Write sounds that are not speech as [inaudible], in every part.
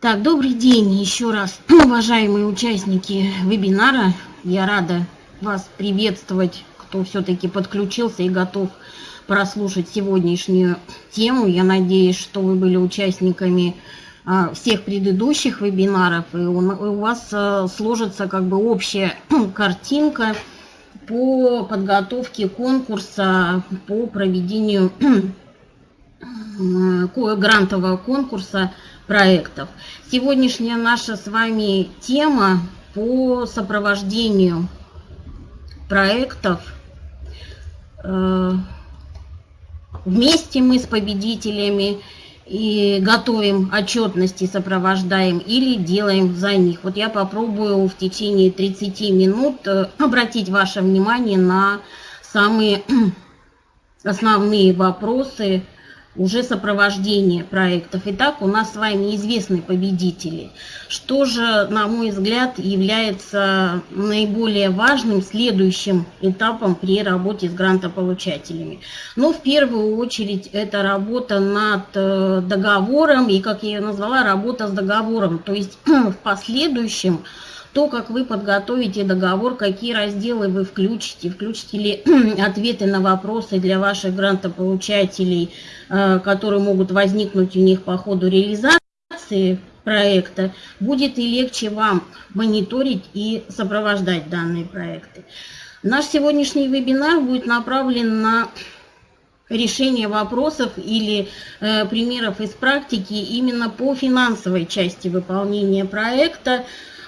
Так, добрый день еще раз, [clears throat] уважаемые участники вебинара. Я рада вас приветствовать, кто все-таки подключился и готов прослушать сегодняшнюю тему. Я надеюсь, что вы были участниками а, всех предыдущих вебинаров, и у вас а, сложится как бы общая [clears throat] картинка по подготовке конкурса по проведению [clears throat] грантового конкурса проектов. Сегодняшняя наша с вами тема по сопровождению проектов. Э, вместе мы с победителями и готовим отчетности, сопровождаем или делаем за них. Вот я попробую в течение 30 минут э, обратить ваше внимание на самые [clears throat] основные вопросы, уже сопровождение проектов. Итак, у нас с вами известны победители. Что же, на мой взгляд, является наиболее важным следующим этапом при работе с грантополучателями? Ну, в первую очередь, это работа над э, договором, и, как я ее назвала, работа с договором. То есть [clears throat] в последующем то, как вы подготовите договор, какие разделы вы включите, включите ли [clears throat] ответы на вопросы для ваших грантополучателей, э, которые могут возникнуть у них по ходу реализации проекта, будет и легче вам мониторить и сопровождать данные проекты. Наш сегодняшний вебинар будет направлен на решение вопросов или э, примеров из практики именно по финансовой части выполнения проекта,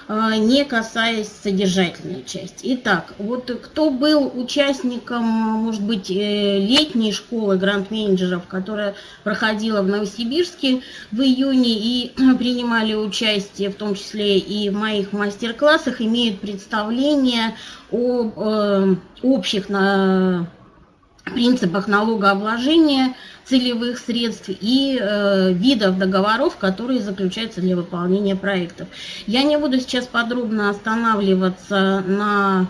не касаясь содержательной части. Итак, вот кто был участником, может быть, э, летней школы грант-менеджеров, которая проходила в Новосибирске в июне и [clears throat] принимали участие, в том числе и в моих мастер-классах, имеют представление о э, общих на принципах налогообложения целевых средств и э, видов договоров, которые заключаются для выполнения проектов. Я не буду сейчас подробно останавливаться на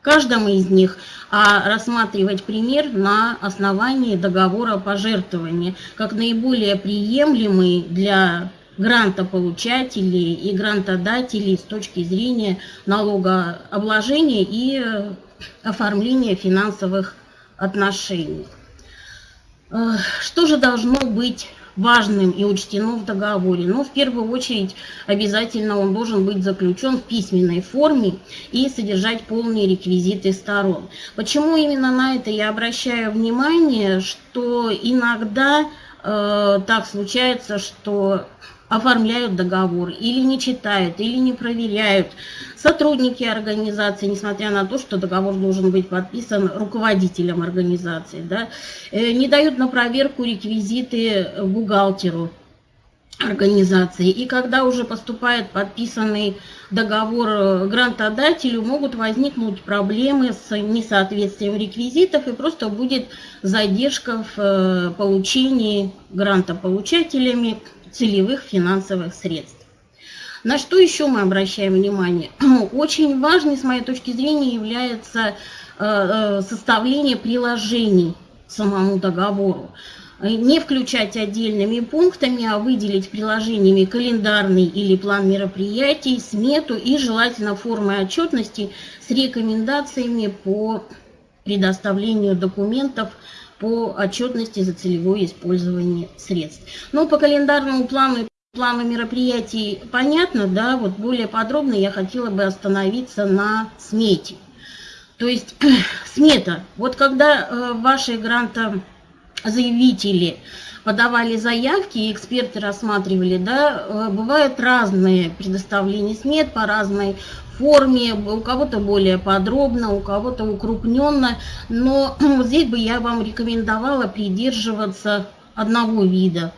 каждом из них, а рассматривать пример на основании договора пожертвования, как наиболее приемлемый для грантополучателей и грантодателей с точки зрения налогообложения и э, оформления финансовых отношений. Что же должно быть важным и учтено в договоре? Ну, в первую очередь, обязательно он должен быть заключен в письменной форме и содержать полные реквизиты сторон. Почему именно на это я обращаю внимание, что иногда э, так случается, что оформляют договор, или не читают, или не проверяют. Сотрудники организации, несмотря на то, что договор должен быть подписан руководителем организации, да, э, не дают на проверку реквизиты бухгалтеру организации. И когда уже поступает подписанный договор э, грантодателю, могут возникнуть проблемы с несоответствием реквизитов и просто будет задержка в э, получении гранта получателями целевых финансовых средств. На что еще мы обращаем внимание? [clears throat] Очень важной, с моей точки зрения, является э, э, составление приложений к самому договору. Не включать отдельными пунктами, а выделить приложениями календарный или план мероприятий, смету и желательно формы отчетности с рекомендациями по предоставлению документов по отчетности за целевое использование средств. Но по календарному плану плану мероприятий понятно, да, вот более подробно я хотела бы остановиться на смете. То есть [clears throat] смета, вот когда э, ваши грантозаявители подавали заявки, и эксперты рассматривали, да, э, бывают разные предоставления смет по разной форме, у кого-то более подробно, у кого-то укрупненно, но [clears throat] здесь бы я вам рекомендовала придерживаться одного вида.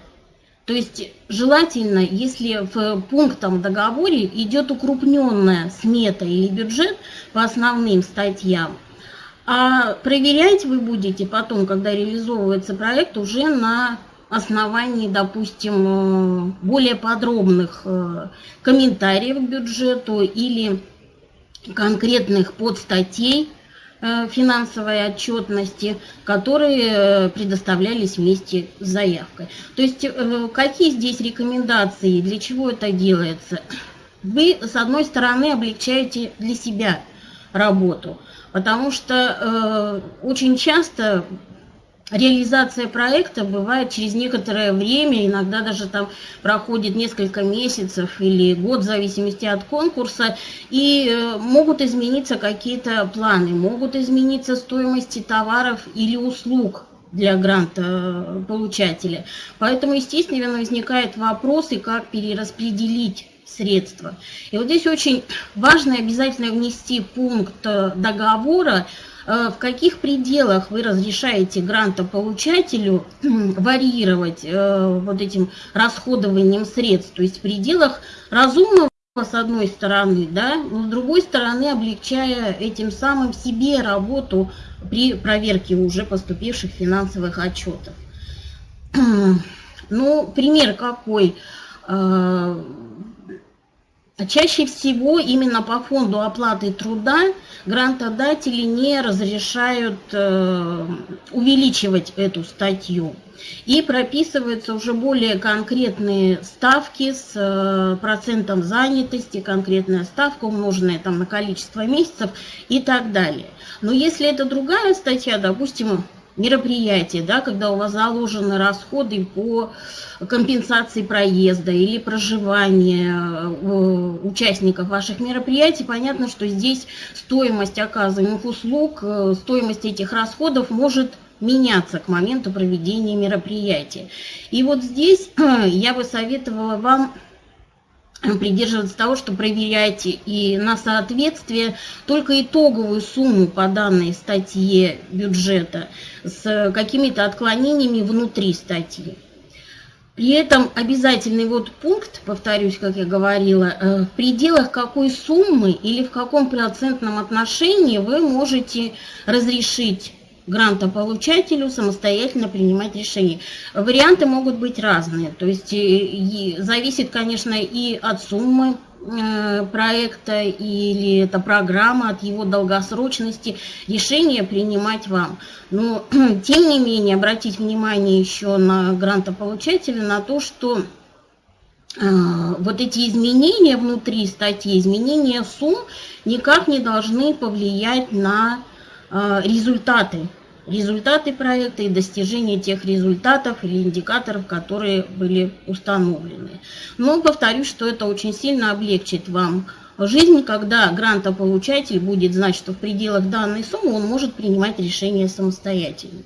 То есть желательно, если в пунктом договоре идет укрупненная смета или бюджет по основным статьям, а проверять вы будете потом, когда реализовывается проект, уже на основании, допустим, более подробных э, комментариев к бюджету или конкретных подстатей э, финансовой отчетности, которые предоставлялись вместе с заявкой. То есть какие здесь рекомендации, для чего это делается? Вы, с одной стороны, облегчаете для себя работу, потому что очень часто реализация проекта бывает через некоторое время, иногда даже там проходит несколько месяцев или год в зависимости от конкурса, и э, могут измениться какие-то планы, могут измениться стоимости товаров или услуг для гранта э, получателя. Поэтому, естественно, возникает вопрос, и как перераспределить средства. И вот здесь очень важно обязательно внести пункт э, договора, в каких пределах вы разрешаете грантополучателю [clears throat] варьировать э, вот этим расходованием средств, то есть в пределах разумного с одной стороны, да, но с другой стороны облегчая этим самым себе работу при проверке уже поступивших финансовых отчетов. [clears throat] Ну, пример какой? Чаще всего именно по фонду оплаты труда грантодатели не разрешают э, увеличивать эту статью. И прописываются уже более конкретные ставки с э, процентом занятости, конкретная ставка, умноженная там на количество месяцев и так далее. Но если это другая статья, допустим, мероприятие, да, когда у вас заложены расходы по компенсации проезда или проживания э, участников ваших мероприятий, понятно, что здесь стоимость оказываемых услуг, э, стоимость этих расходов может меняться к моменту проведения мероприятия. И вот здесь [clears throat] я бы советовала вам придерживаться того, что проверяйте и на соответствие только итоговую сумму по данной статье бюджета с какими-то отклонениями внутри статьи. При этом обязательный вот пункт, повторюсь, как я говорила, э, в пределах какой суммы или в каком процентном отношении вы можете разрешить грантополучателю самостоятельно принимать решения. Варианты могут быть разные, то есть и, зависит, конечно, и от суммы э, проекта или это программа, от его долгосрочности, решение принимать вам. Но, [clears throat] тем не менее, обратить внимание еще на грантополучателя, на то, что э, вот эти изменения внутри статьи, изменения сумм никак не должны повлиять на результаты, результаты проекта и достижение тех результатов или индикаторов, которые были установлены. Но повторюсь, что это очень сильно облегчит вам жизнь, когда грантополучатель будет знать, что в пределах данной суммы он может принимать решения самостоятельно.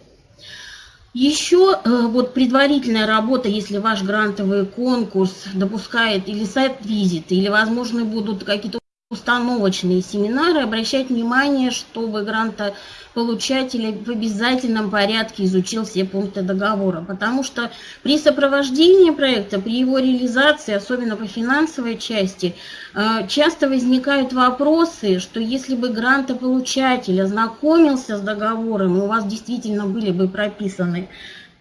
Еще э, вот предварительная работа, если ваш грантовый конкурс допускает или сайт-визиты, или, возможно, будут какие-то установочные семинары, обращать внимание, чтобы грантополучатель в обязательном порядке изучил все пункты договора, потому что при сопровождении проекта, при его реализации, особенно по финансовой части, э, часто возникают вопросы, что если бы грантополучатель ознакомился с договором, у вас действительно были бы прописаны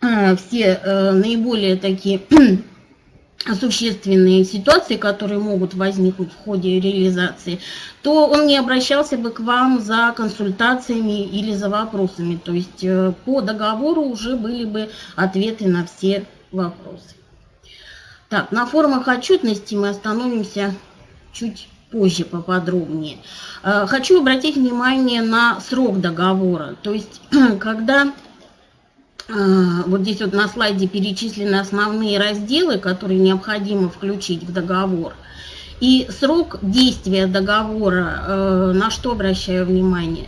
э, все э, наиболее такие существенные ситуации, которые могут возникнуть в ходе реализации, то он не обращался бы к вам за консультациями или за вопросами. То есть э, по договору уже были бы ответы на все вопросы. Так, на формах отчетности мы остановимся чуть позже поподробнее. Э, хочу обратить внимание на срок договора. То есть, [clears throat] когда вот здесь вот на слайде перечислены основные разделы, которые необходимо включить в договор. И срок действия договора, э, на что обращаю внимание.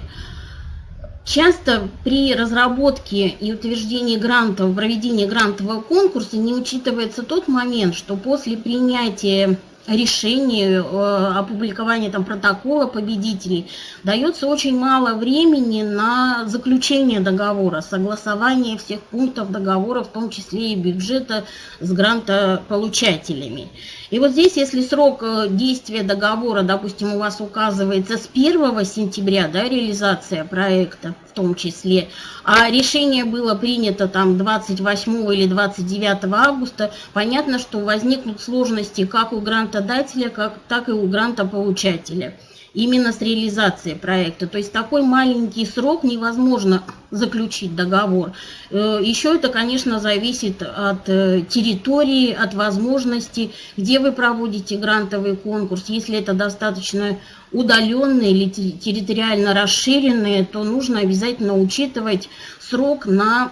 Часто при разработке и утверждении грантов, проведении грантового конкурса не учитывается тот момент, что после принятия решению, э, опубликования там, протокола победителей, дается очень мало времени на заключение договора, согласование всех пунктов договора, в том числе и бюджета с грантополучателями. И вот здесь, если срок э, действия договора, допустим, у вас указывается с 1 сентября, да, реализация проекта в том числе, а решение было принято там 28 или 29 августа, понятно, что возникнут сложности как у грантодателя, как, так и у грантополучателя именно с реализацией проекта. То есть такой маленький срок невозможно заключить договор. Э, Еще это, конечно, зависит от э, территории, от возможностей, где вы проводите грантовый конкурс. Если это достаточно удаленные или территориально расширенные, то нужно обязательно учитывать срок на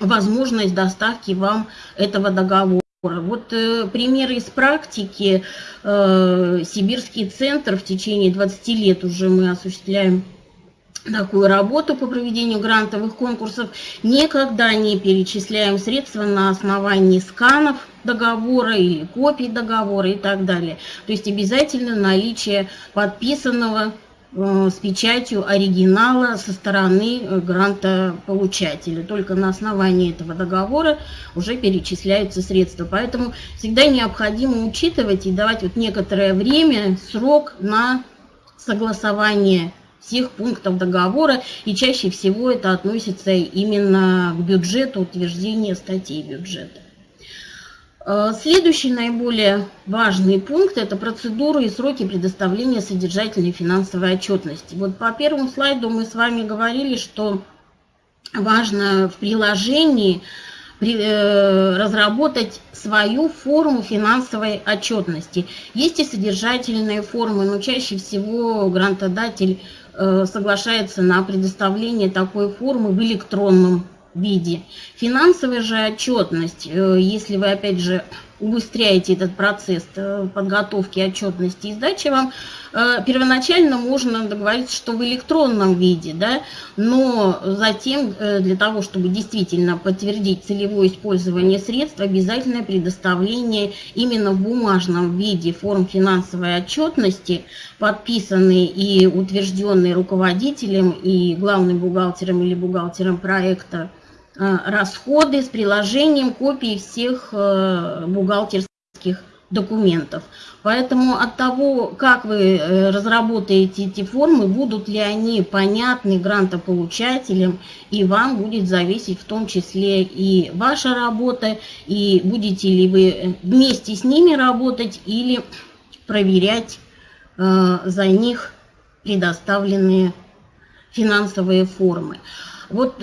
возможность доставки вам этого договора. Вот э, примеры из практики. Э, Сибирский центр в течение 20 лет уже мы осуществляем такую работу по проведению грантовых конкурсов. Никогда не перечисляем средства на основании сканов договора или копий договора и так далее. То есть обязательно наличие подписанного с печатью оригинала со стороны э, грантополучателя. Только на основании этого договора уже перечисляются средства. Поэтому всегда необходимо учитывать и давать вот некоторое время, срок на согласование всех пунктов договора, и чаще всего это относится именно к бюджету, утверждения статей бюджета. Э, следующий наиболее важный пункт – это процедуры и сроки предоставления содержательной финансовой отчетности. Вот по первому слайду мы с вами говорили, что важно в приложении э, разработать свою форму финансовой отчетности. Есть и содержательные формы, но чаще всего грантодатель э, соглашается на предоставление такой формы в электронном виде. Финансовая же отчетность, э, если вы опять же убыстряете этот процесс э, подготовки отчетности и сдачи вам, э, первоначально можно договориться, что в электронном виде, да, но затем для того, чтобы действительно подтвердить целевое использование средств, обязательное предоставление именно в бумажном виде форм финансовой отчетности, подписанные и утвержденные руководителем и главным бухгалтером или бухгалтером проекта расходы с приложением копий всех э, бухгалтерских документов. Поэтому от того, как вы э, разработаете эти формы, будут ли они понятны грантополучателям, и вам будет зависеть в том числе и ваша работа, и будете ли вы вместе с ними работать или проверять за них предоставленные финансовые формы. Вот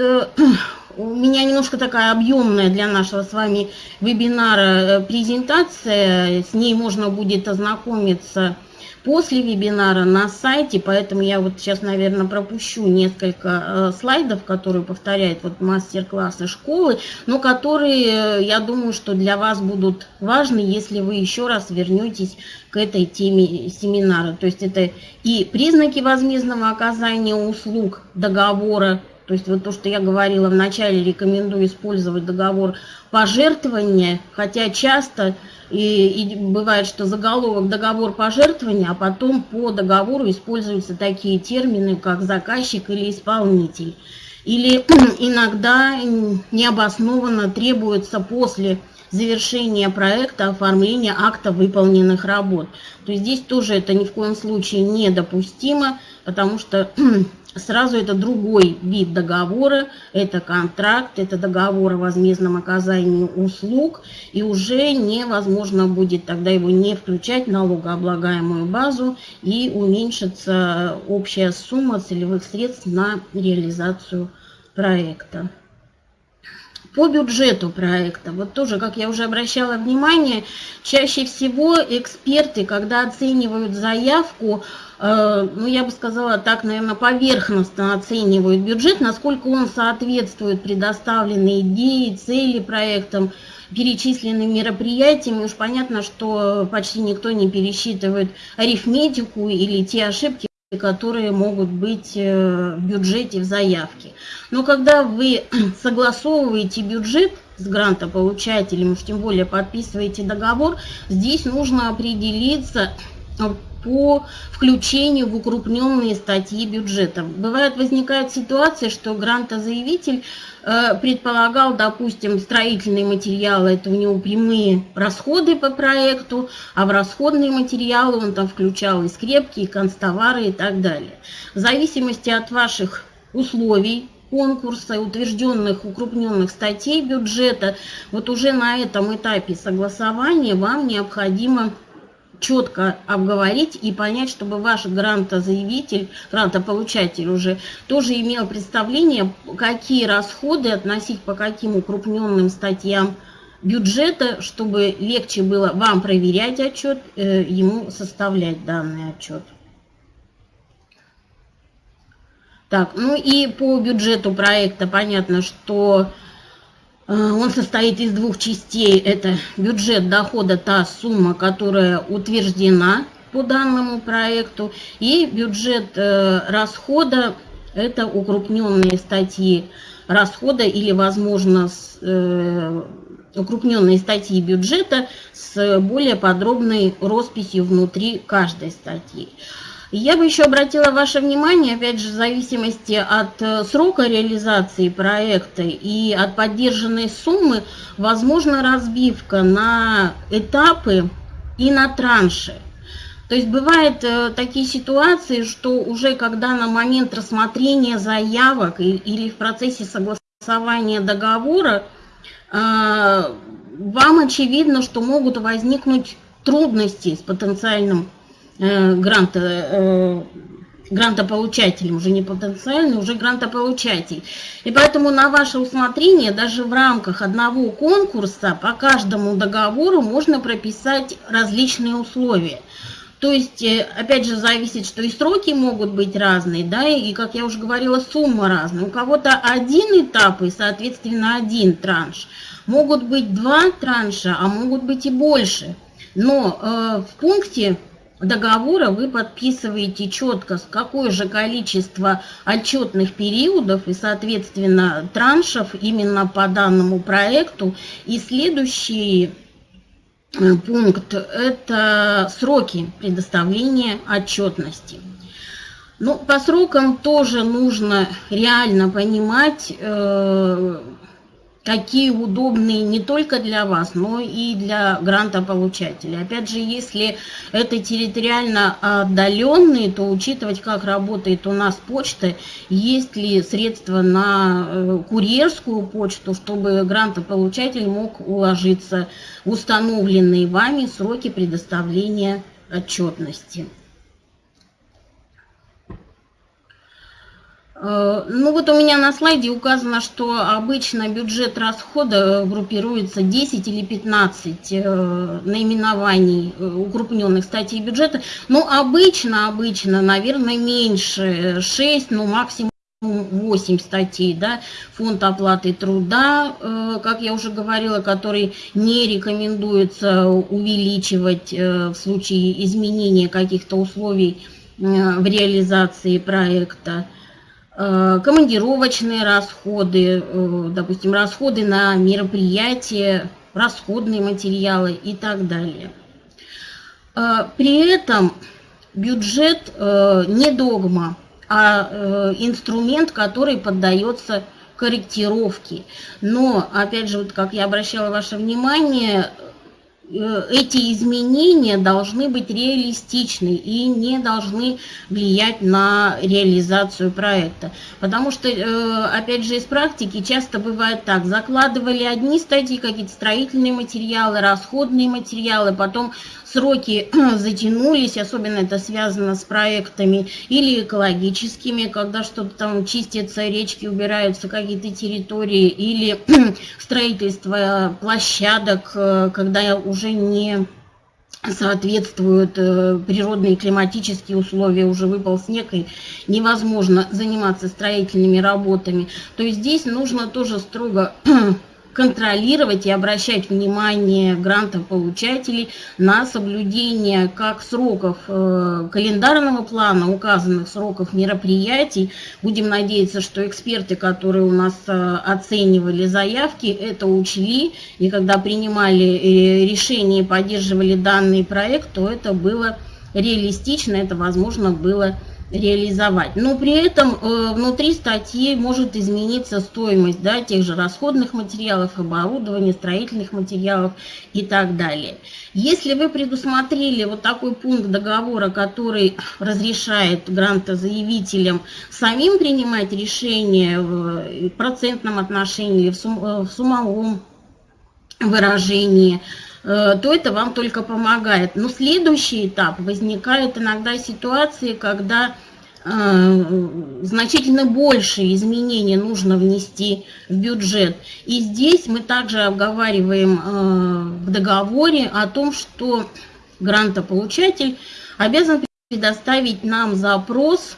у меня немножко такая объемная для нашего с вами вебинара э, презентация. С ней можно будет ознакомиться после вебинара на сайте, поэтому я вот сейчас, наверное, пропущу несколько э, слайдов, которые повторяют вот мастер-классы школы, но которые, э, я думаю, что для вас будут важны, если вы еще раз вернетесь к этой теме семинара. То есть это и признаки возмездного оказания услуг договора, то есть вот то, что я говорила вначале, рекомендую использовать договор пожертвования, хотя часто и, и бывает, что заголовок договор пожертвования, а потом по договору используются такие термины, как заказчик или исполнитель. Или [clears throat] иногда необоснованно требуется после завершения проекта оформления акта выполненных работ. То есть здесь тоже это ни в коем случае недопустимо, потому что [clears throat] Сразу это другой вид договора, это контракт, это договор о возмездном оказании услуг, и уже невозможно будет тогда его не включать в налогооблагаемую базу, и уменьшится общая сумма целевых средств на реализацию проекта. По бюджету проекта, вот тоже, как я уже обращала внимание, чаще всего эксперты, когда оценивают заявку, Э, ну, я бы сказала так, наверное, поверхностно оценивают бюджет, насколько он соответствует предоставленной идее, цели проектам, перечисленным мероприятиям. И уж понятно, что почти никто не пересчитывает арифметику или те ошибки, которые могут быть э, в бюджете, в заявке. Но когда вы [clears throat] согласовываете бюджет с грантополучателем, уж тем более подписываете договор, здесь нужно определиться по включению в укрупненные статьи бюджета. Бывает, возникает ситуация, что грантозаявитель э, предполагал, допустим, строительные материалы, это у него прямые расходы по проекту, а в расходные материалы он там включал и скрепки, и констовары и так далее. В зависимости от ваших условий, конкурса, утвержденных укрупненных статей бюджета, вот уже на этом этапе согласования вам необходимо четко обговорить и понять, чтобы ваш грантозаявитель, грантополучатель уже тоже имел представление, какие расходы относить по каким укрупненным статьям бюджета, чтобы легче было вам проверять отчет, э, ему составлять данный отчет. Так, ну и по бюджету проекта понятно, что он состоит из двух частей. Это бюджет дохода, та сумма, которая утверждена по данному проекту, и бюджет э, расхода, это укрупненные статьи расхода или, возможно, э, укрупненные статьи бюджета с более подробной росписью внутри каждой статьи. Я бы еще обратила ваше внимание, опять же, в зависимости от э, срока реализации проекта и от поддержанной суммы, возможно разбивка на этапы и на транши. То есть бывают э, такие ситуации, что уже когда на момент рассмотрения заявок или в процессе согласования договора, э, вам очевидно, что могут возникнуть трудности с потенциальным Э, гранта, э, грантополучателем, уже не потенциальный, уже грантополучатель. И поэтому на ваше усмотрение даже в рамках одного конкурса по каждому договору можно прописать различные условия. То есть, э, опять же, зависит, что и сроки могут быть разные, да, и, как я уже говорила, сумма разная. У кого-то один этап и, соответственно, один транш. Могут быть два транша, а могут быть и больше. Но э, в пункте договора вы подписываете четко, какое же количество отчетных периодов и, соответственно, траншев именно по данному проекту. И следующий э, пункт – это сроки предоставления отчетности. Ну, по срокам тоже нужно реально понимать, э, какие удобные не только для вас, но и для грантополучателя. Опять же, если это территориально отдаленные, то учитывать, как работает у нас почта, есть ли средства на э, курьерскую почту, чтобы грантополучатель мог уложиться в установленные вами сроки предоставления отчетности. Ну вот у меня на слайде указано, что обычно бюджет расхода группируется 10 или 15 э, наименований э, укрупненных статей бюджета. Но обычно, обычно, наверное, меньше 6, ну максимум 8 статей, да, фонд оплаты труда, как я уже говорила, который не рекомендуется увеличивать в случае изменения каких-то условий в реализации проекта. Э, командировочные расходы, э, допустим, расходы на мероприятия, расходные материалы и так далее. Э, при этом бюджет не догма, а инструмент, который поддается корректировке. Но, опять же, вот как я обращала ваше внимание, эти изменения должны быть реалистичны и не должны влиять на реализацию проекта. Потому что, э, опять же, из практики часто бывает так, закладывали одни статьи, какие-то строительные материалы, расходные материалы, потом сроки [clears throat] затянулись, особенно это связано с проектами или экологическими, когда что-то там чистится, речки убираются, какие-то территории, или [clears throat] строительство площадок, э, когда уже не соответствуют э, природные климатические условия, уже выпал снег, и невозможно заниматься строительными работами, то здесь нужно тоже строго [clears throat] контролировать и обращать внимание грантополучателей на соблюдение как сроков э, календарного плана, указанных сроков мероприятий. Будем надеяться, что эксперты, которые у нас э, оценивали заявки, это учли, и когда принимали э, решение и поддерживали данный проект, то это было реалистично это возможно было реализовать. Но при этом э, внутри статьи может измениться стоимость да, тех же расходных материалов, оборудования, строительных материалов и так далее. Если вы предусмотрели вот такой пункт договора, который [clears throat] разрешает грантозаявителям самим принимать решения в процентном отношении или в, сум, э, в суммовом выражении, Э, то это вам только помогает. Но следующий этап возникает иногда ситуации, когда э, значительно больше изменений нужно внести в бюджет. И здесь мы также обговариваем э, в договоре о том, что грантополучатель обязан предоставить нам запрос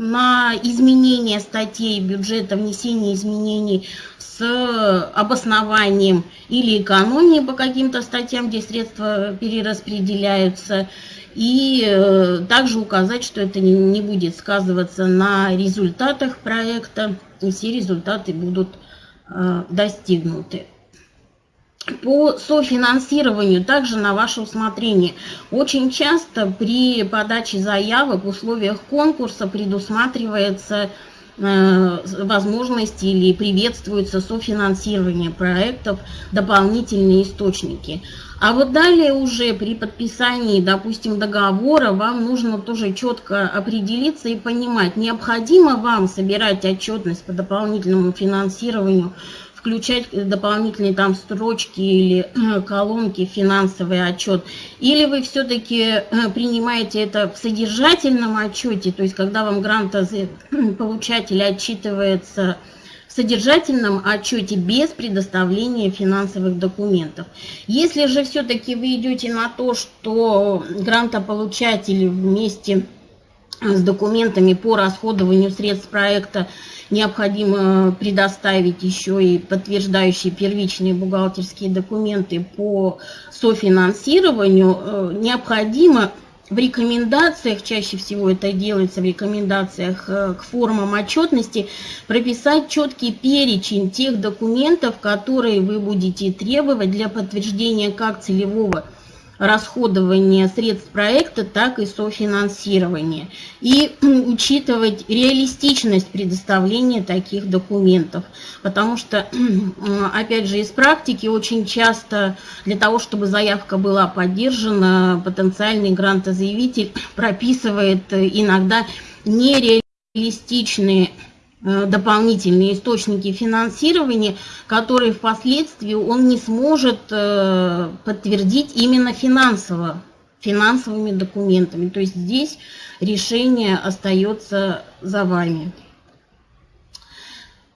на изменение статей бюджета, внесение изменений с обоснованием или экономии по каким-то статьям, где средства перераспределяются, и э, также указать, что это не будет сказываться на результатах проекта, и все результаты будут э, достигнуты. По софинансированию также на ваше усмотрение. Очень часто при подаче заявок в условиях конкурса предусматривается Э, возможности или приветствуется софинансирование проектов, дополнительные источники. А вот далее уже при подписании, допустим, договора вам нужно тоже четко определиться и понимать, необходимо вам собирать отчетность по дополнительному финансированию включать дополнительные там строчки или э, колонки финансовый отчет, или вы все-таки э, принимаете это в содержательном отчете, то есть когда вам грантополучатель отчитывается в содержательном отчете без предоставления финансовых документов. Если же все-таки вы идете на то, что грантополучатель вместе с документами по расходованию средств проекта необходимо предоставить еще и подтверждающие первичные бухгалтерские документы по софинансированию. Э, необходимо в рекомендациях, чаще всего это делается в рекомендациях э, к формам отчетности, прописать четкий перечень тех документов, которые вы будете требовать для подтверждения как целевого расходования средств проекта, так и софинансирования. И [clears throat] учитывать реалистичность предоставления таких документов. Потому что, [clears throat] опять же, из практики очень часто для того, чтобы заявка была поддержана, потенциальный грантозаявитель [clears throat] прописывает иногда нереалистичные Э, дополнительные источники финансирования, которые впоследствии он не сможет э, подтвердить именно финансово, финансовыми документами. То есть здесь решение остается за вами.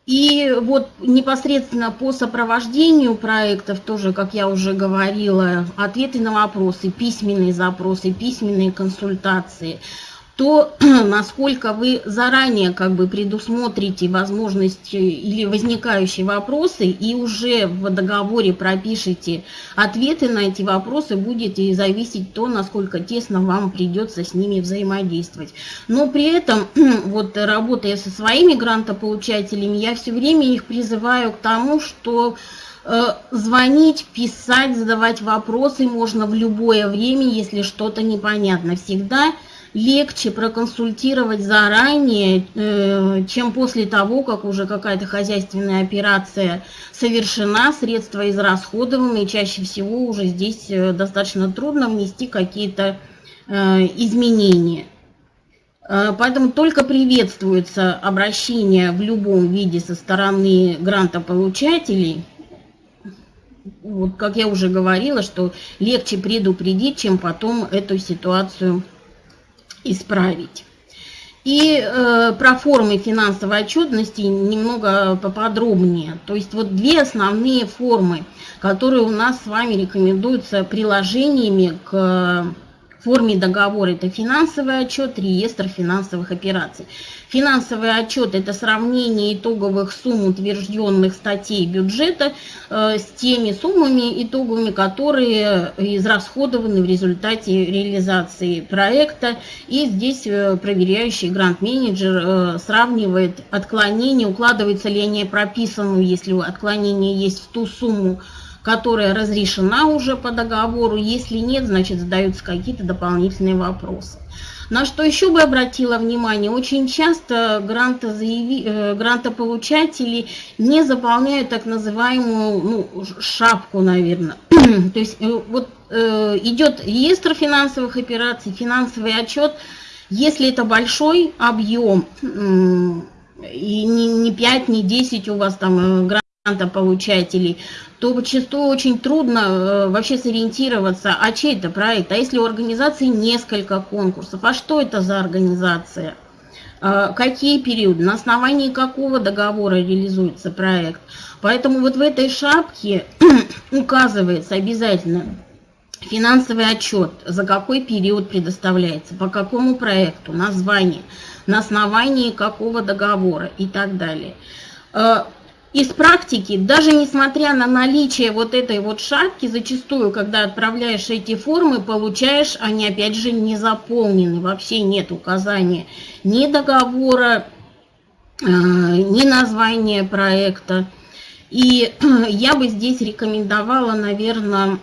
И вот непосредственно по сопровождению проектов, тоже, как я уже говорила, ответы на вопросы, письменные запросы, письменные консультации – то [clears throat] насколько вы заранее как бы предусмотрите возможности или возникающие вопросы и уже в договоре пропишите ответы на эти вопросы, будет и зависеть то, насколько тесно вам придется с ними взаимодействовать. Но при этом, [clears throat] вот работая со своими грантополучателями, я все время их призываю к тому, что э, звонить, писать, задавать вопросы можно в любое время, если что-то непонятно. Всегда легче проконсультировать заранее, э, чем после того, как уже какая-то хозяйственная операция совершена, средства израсходованы, и чаще всего уже здесь э, достаточно трудно внести какие-то э, изменения. Поэтому только приветствуется обращение в любом виде со стороны грантополучателей. Вот, как я уже говорила, что легче предупредить, чем потом эту ситуацию исправить. И э, про формы финансовой отчетности немного поподробнее. То есть вот две основные формы, которые у нас с вами рекомендуются приложениями к форме договора. Это финансовый отчет, реестр финансовых операций. Финансовый отчет – это сравнение итоговых сумм утвержденных статей бюджета э, с теми суммами итоговыми, которые израсходованы в результате реализации проекта. И здесь э, проверяющий грант-менеджер э, сравнивает отклонение, укладывается ли они прописанную, если отклонение есть в ту сумму, которая разрешена уже по договору. Если нет, значит задаются какие-то дополнительные вопросы. На что еще бы обратила внимание, очень часто грантозаяви... Э, грантополучатели не заполняют так называемую ну, шапку, наверное. [clears throat] То есть э, вот э, идет реестр финансовых операций, финансовый отчет. Если это большой объем, и не, не 5, не 10 у вас там грантополучателей, то зачастую очень трудно э, вообще сориентироваться, а чей это проект, а если у организации несколько конкурсов, а что это за организация, э, какие периоды, на основании какого договора реализуется проект. Поэтому вот в этой шапке [clears throat] указывается обязательно финансовый отчет, за какой период предоставляется, по какому проекту, название, на основании какого договора и так далее. Из практики, даже несмотря на наличие вот этой вот шапки, зачастую, когда отправляешь эти формы, получаешь, они опять же не заполнены, вообще нет указания ни договора, э, ни названия проекта. И [clears throat] я бы здесь рекомендовала, наверное,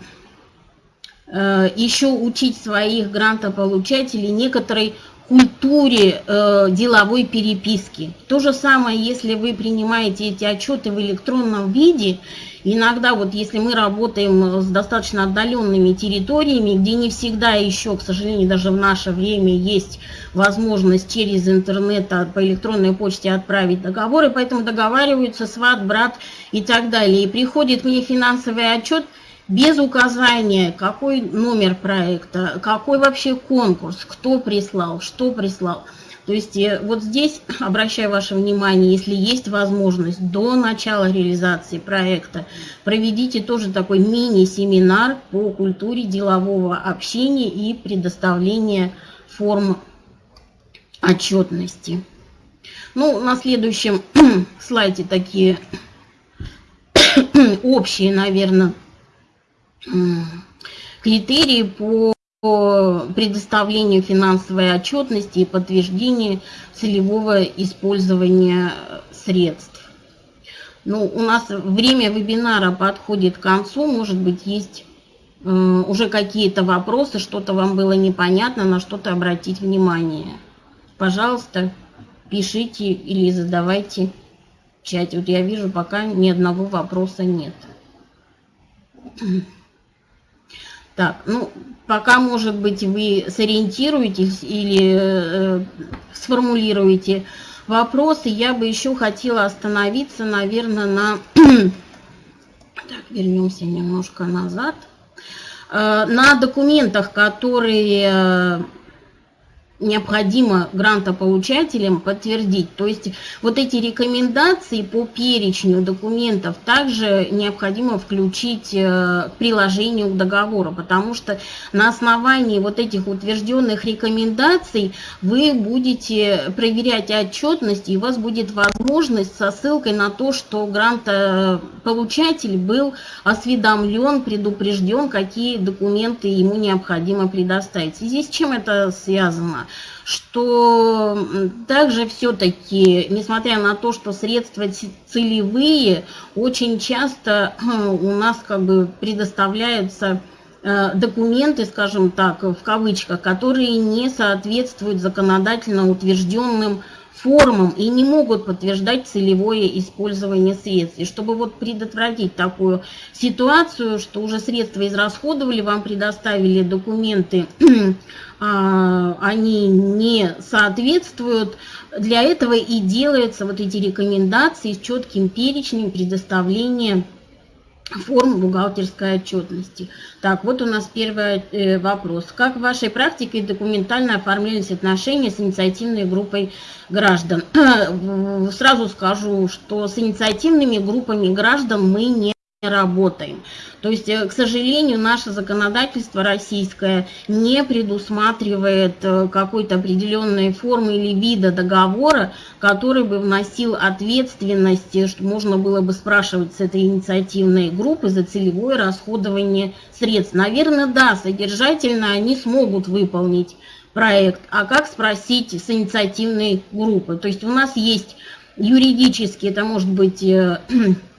э, еще учить своих грантополучателей некоторой культуре э, деловой переписки. То же самое, если вы принимаете эти отчеты в электронном виде, иногда вот если мы работаем с достаточно отдаленными территориями, где не всегда еще, к сожалению, даже в наше время есть возможность через интернет по электронной почте отправить договоры, поэтому договариваются сват, брат и так далее. И приходит мне финансовый отчет – без указания, какой номер проекта, какой вообще конкурс, кто прислал, что прислал. То есть э, вот здесь, [laughs] обращаю ваше внимание, если есть возможность до начала реализации проекта, проведите тоже такой мини-семинар по культуре делового общения и предоставления форм отчетности. Ну, на следующем [clears throat] слайде такие [clears throat] общие, наверное, критерии по предоставлению финансовой отчетности и подтверждению целевого использования средств. Ну, у нас время вебинара подходит к концу, может быть, есть э, уже какие-то вопросы, что-то вам было непонятно, на что-то обратить внимание. Пожалуйста, пишите или задавайте в чате. Вот я вижу, пока ни одного вопроса нет. Так, ну, пока, может быть, вы сориентируетесь или э, сформулируете вопросы, я бы еще хотела остановиться, наверное, на... [clears throat] так, вернемся немножко назад. Э, на документах, которые необходимо грантополучателям подтвердить. То есть вот эти рекомендации по перечню документов также необходимо включить э, к приложению к договору, потому что на основании вот этих утвержденных рекомендаций вы будете проверять отчетность, и у вас будет возможность со ссылкой на то, что грантополучатель был осведомлен, предупрежден, какие документы ему необходимо предоставить. И здесь чем это связано? Что также все-таки, несмотря на то, что средства целевые, очень часто [clears throat] у нас как бы предоставляются э, документы, скажем так, в кавычках, которые не соответствуют законодательно утвержденным формам и не могут подтверждать целевое использование средств. И чтобы вот предотвратить такую ситуацию, что уже средства израсходовали, вам предоставили документы, [clears throat] а, они не соответствуют, для этого и делаются вот эти рекомендации с четким перечнем предоставления форм бухгалтерской отчетности. Так, вот у нас первый э, вопрос. Как в вашей практике документально оформлялись отношения с инициативной группой граждан? [clears throat] Сразу скажу, что с инициативными группами граждан мы не работаем. То есть, э, к сожалению, наше законодательство российское не предусматривает э, какой-то определенной формы или вида договора, который бы вносил ответственность, э, что можно было бы спрашивать с этой инициативной группы за целевое расходование средств. Наверное, да, содержательно они смогут выполнить проект, а как спросить с инициативной группы? То есть у нас есть юридически, это может быть [clears throat]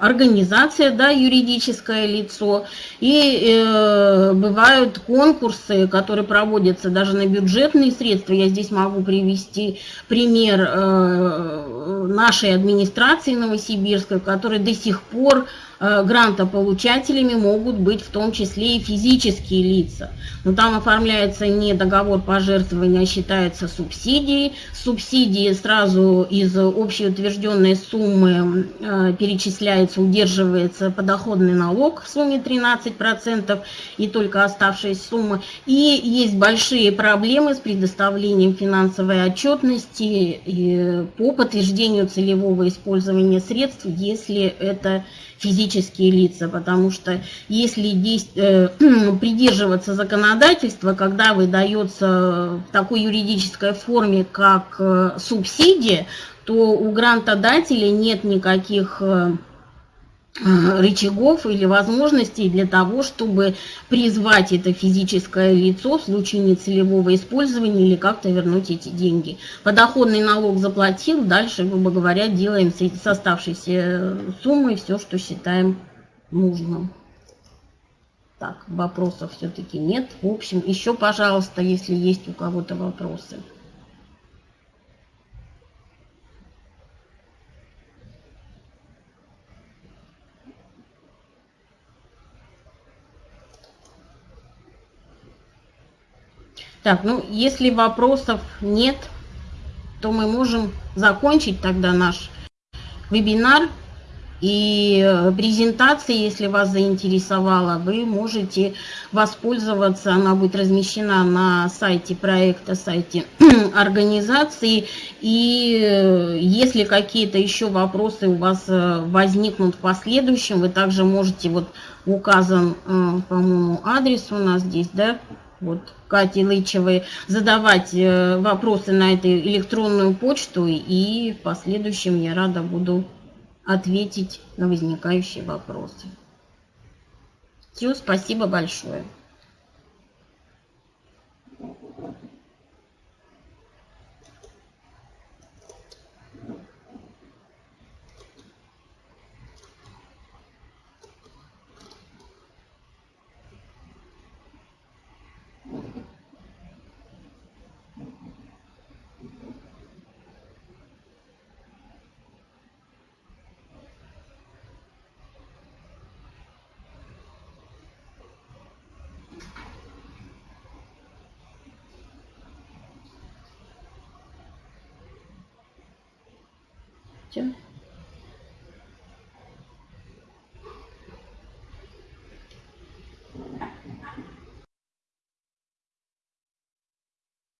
организация, да, юридическое лицо, и э, бывают конкурсы, которые проводятся даже на бюджетные средства. Я здесь могу привести пример э, нашей администрации Новосибирской, которая до сих пор Э, грантополучателями могут быть в том числе и физические лица. Но там оформляется не договор пожертвования, а считается субсидией. Субсидии сразу из общеутвержденной суммы э, перечисляется, удерживается подоходный налог в сумме 13% и только оставшаяся сумма. И есть большие проблемы с предоставлением финансовой отчетности по подтверждению целевого использования средств, если это физические лица, потому что если э, [clears throat] придерживаться законодательства, когда выдается в такой юридической форме, как э, субсидия, то у грантодателя нет никаких Э, рычагов или возможностей для того, чтобы призвать это физическое лицо в случае нецелевого использования или как-то вернуть эти деньги. Подоходный налог заплатил, дальше, грубо говоря, делаем с оставшейся суммой все, что считаем нужным. Так, вопросов все-таки нет. В общем, еще, пожалуйста, если есть у кого-то вопросы. Так, ну, если вопросов нет, то мы можем закончить тогда наш вебинар. И э, презентация, если вас заинтересовала, вы можете воспользоваться, она будет размещена на сайте проекта, сайте [clears throat] организации. И э, если какие-то еще вопросы у вас э, возникнут в последующем, вы также можете, вот указан, по-моему, адрес у нас здесь, да, вот, Кати Лычевой, задавать э, вопросы на эту электронную почту, и в последующем я рада буду ответить на возникающие вопросы. Все, спасибо большое.